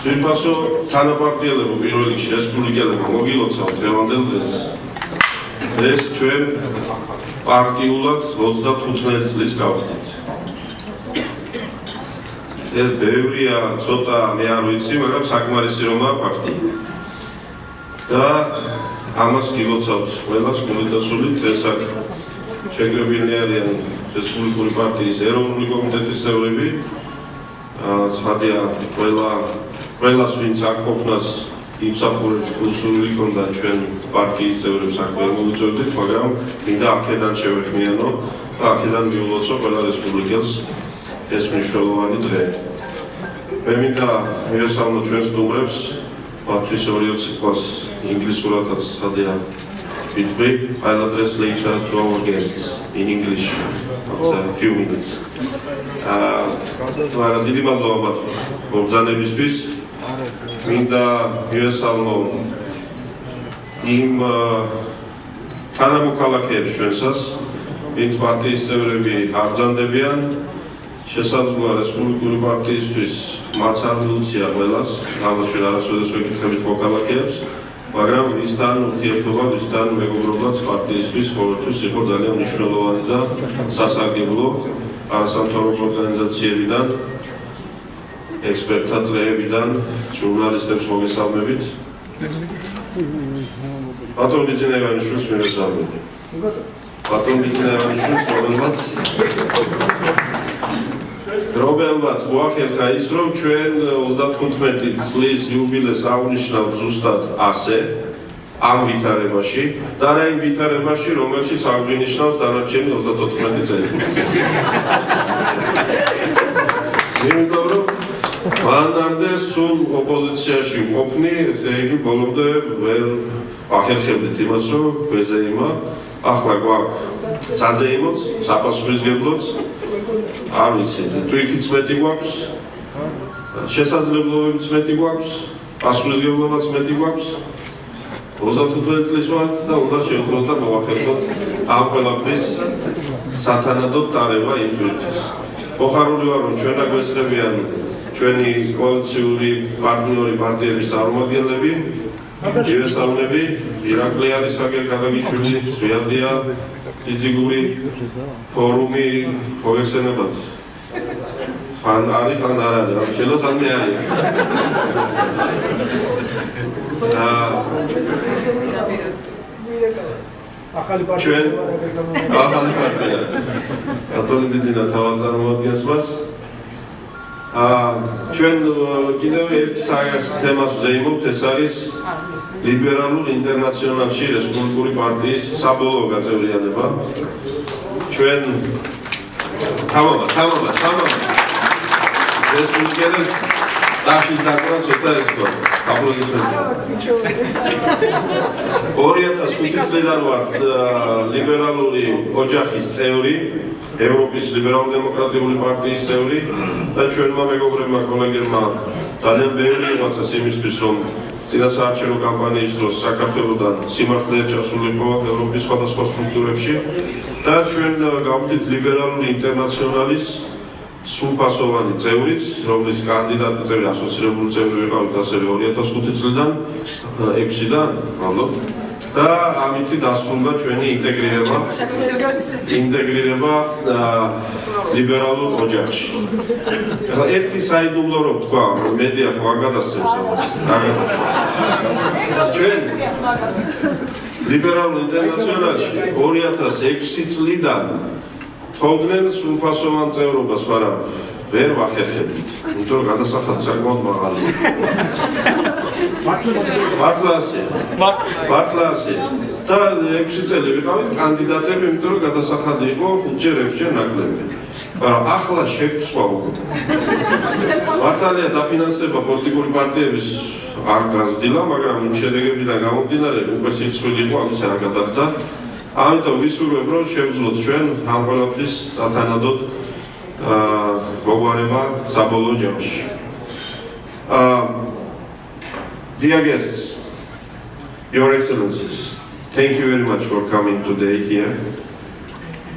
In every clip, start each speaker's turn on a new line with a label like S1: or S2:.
S1: ვიფასო თანაპარტიელებო პირველ რიგში რესპუბლიკელებმა მოგილოცავთ დღევანდელ დღეს ეს ჩვენ პარტიულად 35 წლის გავხდით. ეს ბევრია ცოტა მე არ ვიცი მაგრამ საკმარისი რომაა ფაქტი და ამას გილოცავთ ყველას კომიტეტსული ეს აქ შეგრებილნი არიან რესპუბლიკური პარტიის ეროვნული კომიტეტის წევრები. ცხადია ყველა ყველას ვინც აქ ყოფნას იმსახურებს კულტურული კონდა ჩვენ პარტიის წევრებს აქ ვერ მოუწევდით მაგრამ მინდა აქედან შევეხმიანო და აქედან მიულოცო ყველა რესპუბლიკელს ეს მნიშვნელოვანი დღე. მე მინდა მიესალმო ჩვენ სტუმრებს. ბათუმის 2-20 სიტყვას ინგლისურადაც ცხადია ვიტყვი. I'll address later to our guests in English after a few minutes. აა დიდი მადლობა მათ მოგზანებისთვის მინდა მიესალმო იმ თანამოქალაქეებს ჩვენსას ვინც პარტიის წევრები აბრძანდებიან შესაძლოა რესპუბლიკური პარტიისთვის მათ არ მიუწია ყველას ამას ჩვენ არასოდეს ვეკითხებით მოქალაქეებს მაგრამ ვისთან ურთიერთობა, ვისთან მეგობრობა პარტიისთვის ყოველთვის იყო ძალიან მნიშვნელოვანი და სასარგებლო არასამთავრობო ორგანიზაციებიდან ექსპერტთა წრეებიდან ჟურნალისტებს მოგესალმებით. ბატონ ბიძინევანიშვილს მოგესალმებით. ბატონ ბიძინევანიშვილს რომელმაც რომელმაც მოახერხა ის რომ ჩვენ 35 წლის იუბილეს აღნიშნავთ ზუსტად ასე ამ ვითარებაში და რა იმ ვითარებაში რომელშიც აღნიშნავს დანარჩენი 34 წელი. იმიტომ რომ მანამდე სულ ოპოზიციაში მყოფნი, ესე იგი ბოლომდე ვერ ახერხებდით იმას რომ გვეზეიმა ახლა გვაქვს საზეიმოც, საპასუხისგებლოც არ ვიცი, თვითიც მეტი გვაქვს. შესაძლებლობებიც მეტი გვაქვს, პასუხისგებლობაც მეტი გვაქვს. 35 წლის ვართ და უნდა შევხვდეთ და მოვახერხოთ ამ ყველაფრის სათანადო დარება იმ თვითის. მოხარული ვარ რომ ჩვენ აგვესწრებიან ჩვენი კოალიციური პარტნიორი პარტიების წარმომადგენლები იესალმები ირაკლი არის აგერ გადაგიშვილი ზვიადია ფიზიკური ფორუმი მოგეხსენებათ ხან არის ხან არ არის რა შეიძლება სამი არის ახალი პარტია ჩვენ ახალი პარტია. ბატონი ბიძინა თავად წარმოადგენს მას. აა ჩვენ კიდევ ერთ საერთო თემას ვზეიმობთ ეს არის ლიბერალურ ინტერნაციონალში რესპუბლიკური პარტიის საბოლოო გაწევრიანება. ჩვენ თამამა თამამა თამამა. რესპუბლიკელებს დაშის დაკვრა ცოტა ეს გო აპლოდისმენტები 2005 წლიდან ვართ ლიბერალური ოჯახის წევრი ევროპის ლიბერალ-დემოკრატიული პარტიის წევრი და ჩვენმა მეგობრებმა კოლეგებმა ძალიან ბევრი იღვაწეს იმისთვის რომ წინასაარჩევნო კამპანიის დროს საქართველოსთან სიმართლეა ჩასულიყო ევროპის სხვადასხვა სტრუქტურებში და ჩვენ გავხდით ლიბერალური ინტერნაციონალის სულფასოვანი წევრიც, რომლის კანდიდატი წევრი ასოცირებული წევრი ვიყავით ასევე 2005 წლიდან 6-დან, ალბათ. და ამით დასრულდა ჩვენი ინტეგრირება ინტეგრირება ლიბერალურ ოჯახში. ახლა ერთი საიდუმლო რო თქვა, მედია ხო არ გადასცემს ამას. არ გადასცემს. ჩვენ ლიბერალურ ინტერნაციონალში 2006 წლიდან თხოვდნენ სულფასოვან წევრობას, მაგრამ ვერ ვახერხებდით. იმიტომ რომ გადასახადი საკმაოდ მაღალია. მართლასე მართლასე და 6 წელი ვიყავით კანდიდატები იმიტომ რომ გადასახადი იყო 5ჯერ 6ჯერ ნაკლები მაგრამ ახლა შეგვწვა უკვე. მართალია დაფინანსება პოლიტიკური პარტიების არ გაზრდილა მაგრამ იმ შედეგებიდან გამომდინარე უკვე სიცხვილე იყო ამის არ გადახდა ამიტომ ვისურვებ რომ შევძლოთ ჩვენ ამ ყველაფრის სათანადოდ აა მოგვარება საბოლოო ჯამში აა Dear guests, Your Excellencies, thank you very much for coming today here.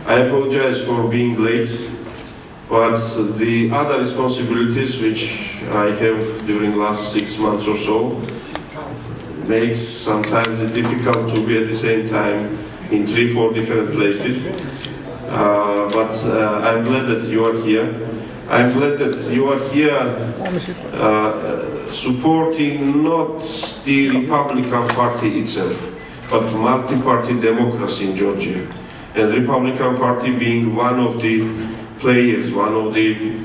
S1: I apologize for being late but the other responsibilities which I have during last six months or so makes sometimes it difficult to be at the same time in three, four different places. Uh, but uh, I'm glad that you are here. I'm glad that you are here uh, supporting not the Republican Party itself, but multi-party democracy in Georgia. And Republican Party being one of the players, one of the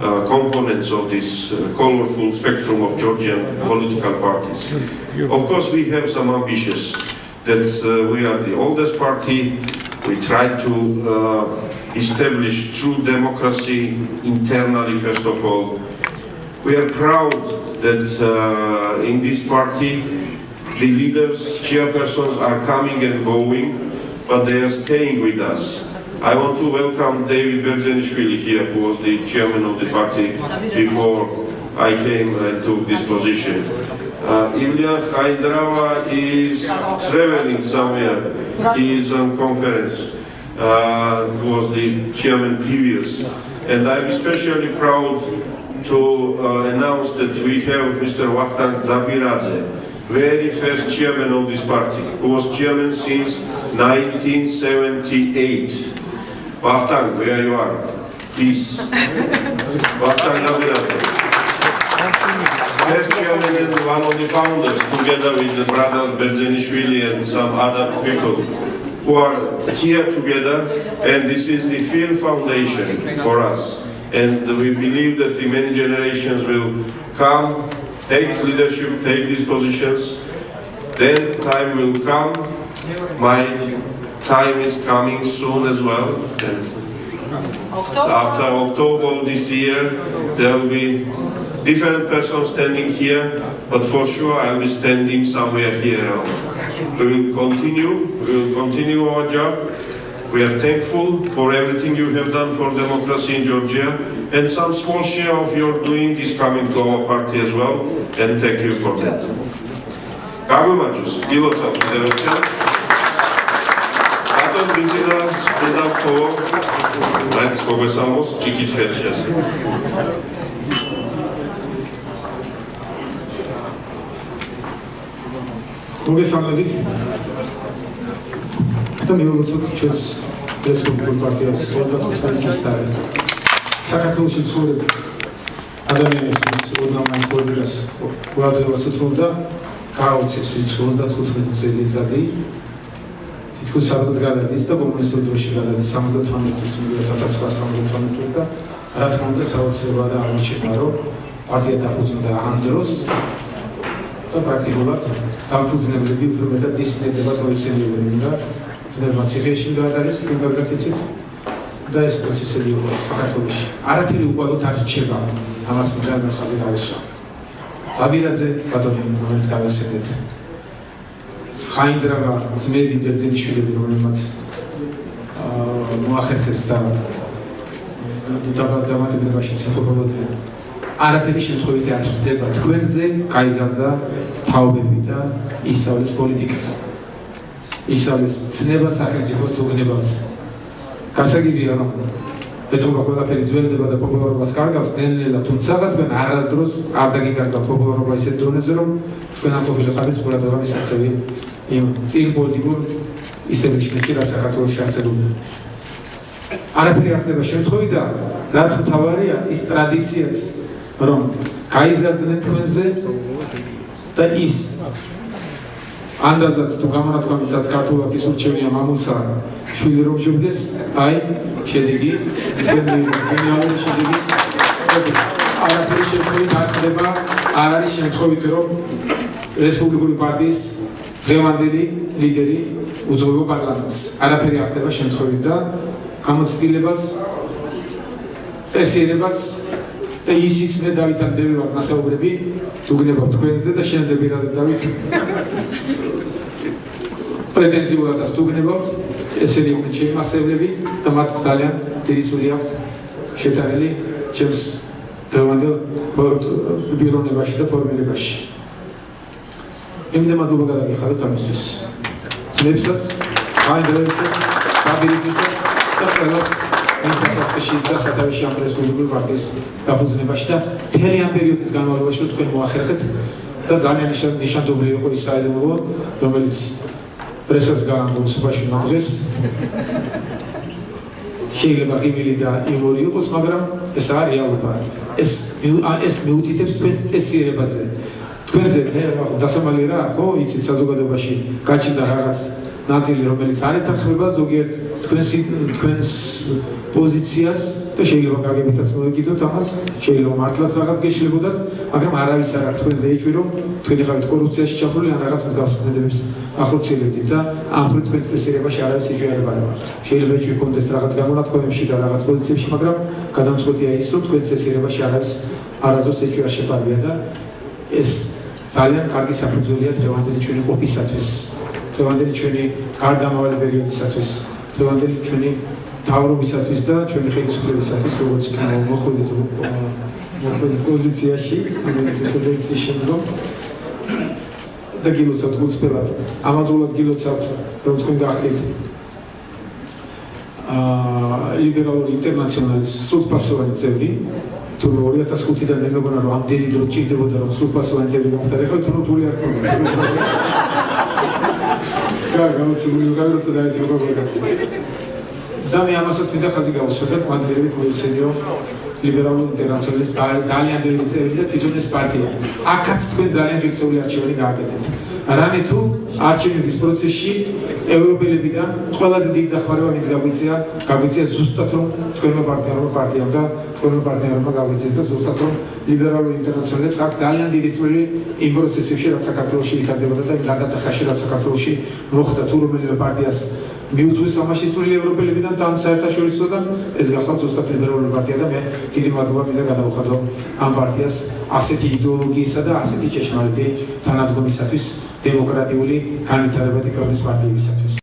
S1: uh, components of this uh, colorful spectrum of Georgian political parties. Of course, we have some ambitions that uh, we are the oldest party. We try to uh, establish true democracy internally, first of all. We are proud that uh, in this party, the leaders, chairpersons are coming and going, but they are staying with us. I want to welcome David Berzenishvili here, who was the chairman of the party before I came and took this position. Uh, Ilya is traveling somewhere. He is on conference. Uh, who was the chairman previous. And I'm especially proud to uh, announce that we have Mr. Wachtan Zabiradze, very first chairman of this party, who was chairman since 1978. Wachtan, where you are, please. Wachtan Zabiradze. First chairman one of the founders, together with the brothers Berzenishvili and some other people who are here together, and this is the film foundation for us. And we believe that the many generations will come, take leadership, take these positions. Then time will come. My time is coming soon as well. And so after October this year, there will be different person standing here, but for sure I'll be standing somewhere here around. We will continue, we will continue our job. We are thankful for everything you have done for democracy in Georgia, and some small share of your doing is coming to our party as well, and thank you for that. Kagumatus, Gilotsap, Ատոն բիցինա ստնդապ թող, այդ սպովեսամոս չիկիտ
S2: მოგესალმებით. და მე ვუწევთ ჩვენს რესპუბლიკურ პარტიას 35 წლის წინ. საქართველოს ცხოვრება ადამიანების უდამაინც პოლიტიკას ყურადღებას უთმობდა გააუცებს ის 35 წელიწადი. თითქოს სადღაც გადადის და კომუნისტურ დროში გადადის 78 წელს, 1978 წელს და რა თქმა უნდა საოცრებაა და აღმოჩნდა რომ პარტია დაფუძნდა ამ დროს და პრაქტიკულად დამფუძნებლები უფრო მეტად დისციპლინებად მოიხსენიებენ და ძმებმა ციხეში გადაარეს იმპერგაციცით და ეს პროცესები იყო საქართველოში. არაფერი უყალოდ არ რჩება ამას მიგარ ხაზე გავისვა. ზაბირაძე ბატონი რომელიც გავასწრეთ. ხაინდრავა ძმები ბერძენიშვილები რომელმაც მოახერხეს და და დამატებლებაში ცეცხლობოდნენ. არაფერი შემთხვევით არ ხდება თქვენზე გაიზარდა თაობები და ისწავლის პოლიტიკა. ისწავლის ცნება სახელმწიფოს თუგნებად. გასაგებია რომ ეთქვა ყველაფერი ძველდება და პოპულარობას კარგავს ნელ-ნელა თუმცა თქვენ არასდროს არ დაგიკარგავთ პოპულარობა ისეთ დონეზე რომ თქვენ ამ პოპულარობის ყურადღება მისაცევი იმ წინ პოლიტიკურ ისტაბლიშმენტში რაც საქართველოს შეასრულა. არაფერი არ ხდება შემთხვევით და რაც მთავარია ის ტრადიციაც რომ გაიზარდნენ თქვენზე და ის ანდაზაც თუ გამონათქვამიცაც ქართულად ის ურჩევნია მამულსა შვილი რომ ჟობდეს აი შედეგი. გენიალური შედეგი. არაფერი შემთხვევით არ ხდება. არ არის შემთხვევით რომ რესპუბლიკური პარტიის დღევანდელი ლიდერი უძღვება პარლამენტს. არაფერი არ ხდება შემთხვევით და გამოცდილებაც წესიერებაც და ისიც მე დავითან ბევრი ვარ მასაუბრები თუგნებავ თქვენზე და შენზე პირადად დავით? პრეტენზიულადაც თუგნებავ ესენი იყვნენ ჩემი მასევლები და მათ ძალიან დიდი სული აქვს შეტანილი ჩემს დღევანდელ ბირონებაში და ფორმირებაში. იმდენ მადლობა გადაგიხადოთ ამისთვის. ძმებსაც, ხაინდრებსაც, დაბირითისაც და ყველას მის დასაწყისში და სათავეში ამ რესპუბლიკური პარტიის დაფუძნებაში და მთელი ამ პერიოდის განმავლობაში თქვენ მოახერხეთ და ძალიან ნიშან- ნიშანდობლი იყო ის საიდუმლო რომელიც პრესას გაანდა უსუფაშვილმა დღეს შეიძლება ღიმილი და იმორი იყოს, მაგრამ ეს არის რეალობა. ეს ეს მიუთითებს თქვენს წესიერებაზე. თქვენზე მე რა დასამალი რა ხო იცით საზოგადოებაში გაჩნდა რაღაც ნაწილი რომელიც არ ეთანხმება ზოგიერთ თქვენს თქვენს პოზიციას და შეიძლება გაგებითაც მოეკიდოთ ამას შეიძლება მართლაც რაღაც გეშლებოდათ მაგრამ არავის არ აქვს თქვენზე ეჭვი რომ თქვენი ხართ კორუფციაში ჩაფლული ან რაღაც მსგავს ქმედებებს ახორციელებდით და ამ ხრი თქვენს წესიერებაში არავის ეჭვი არ ებარება შეიძლება ეჭვი კონდეს რაღაც გამონათქვამებში და რაღაც პოზიციებში მაგრამ გადამწყვეტია ის რომ თქვენს წესიერებაში არავის არაზოს ეჭვი არ შეპარვია და ეს ძალიან კარგი საფუძველია დღევანდელი ჩვენი ყოფისათვის, დღევანდელი ჩვენი გარდამავალი პერიოდისათვის, დღევანდელი ჩვენი თავრობისათვის და ჩვენი ხელისუფლებისათვის, როგორც იქნება მოხვედით მოხვედით პოზიციაში, ეს პოზიციის შემდგომ და გილოცავთ გულწრფელად. ამავდროულად გილოცავთ, რომ თქვენ გახდით აა ლიბერალური ინტერნაციონალის სრულფასოვანი წევრი, თუ 2005-დან მე მეგონა რომ ამდენი დრო ჭირდებოდა რომ სრულფასოვანი წევრი გამხდარიყო, თუ რთული არ ქონდა. კა გამოცებული გავიროცა და ეს მოგობრდა. და მე ამასაც მინდა ხაზი გავუსვა და მანდელებით მოიხსენე რომ ლიბერალური ინტერნაციონალის ძალიან ბევრი წევრი და თვითონ ეს პარტია. აქაც თქვენ ძალიან ღირსეული არჩევანი გააკეთეთ. რამე თუ არჩევნების პროცესში ევროპელებიდან ყველაზე დიდი დახმარება მის გაგვიწია, გაგვიწია ზუსტად რომ თქვენმა პარტნიორმა პარტიამ და თქვენმა პარტნიორმა გაგვიწიეს და ზუსტად რომ ლიბერალური ინტერნაციონალებს აქ ძალიან დიდი წვლილი იმ პროცესებში რაც საქართველოში ვითარდებოდა და იმ გადატახაში რაც საქართველოში მოხდა თუ რომელიმე პარტიას მიუძღვის ამაში წვლილი ევროპელებიდან თან საერთაშორისო და ეს გახლავთ ზუსტად ლიბერალური პარტია და მე დიდი მადლობა მინდა გადავუხადო ამ პარტიას ასეთი იდეოლოგიისა და ასეთი ჭეშმარიტი თანადგომისათვის დემოკრატიული განვითარებადი ქვეყნის პარტიებისათვის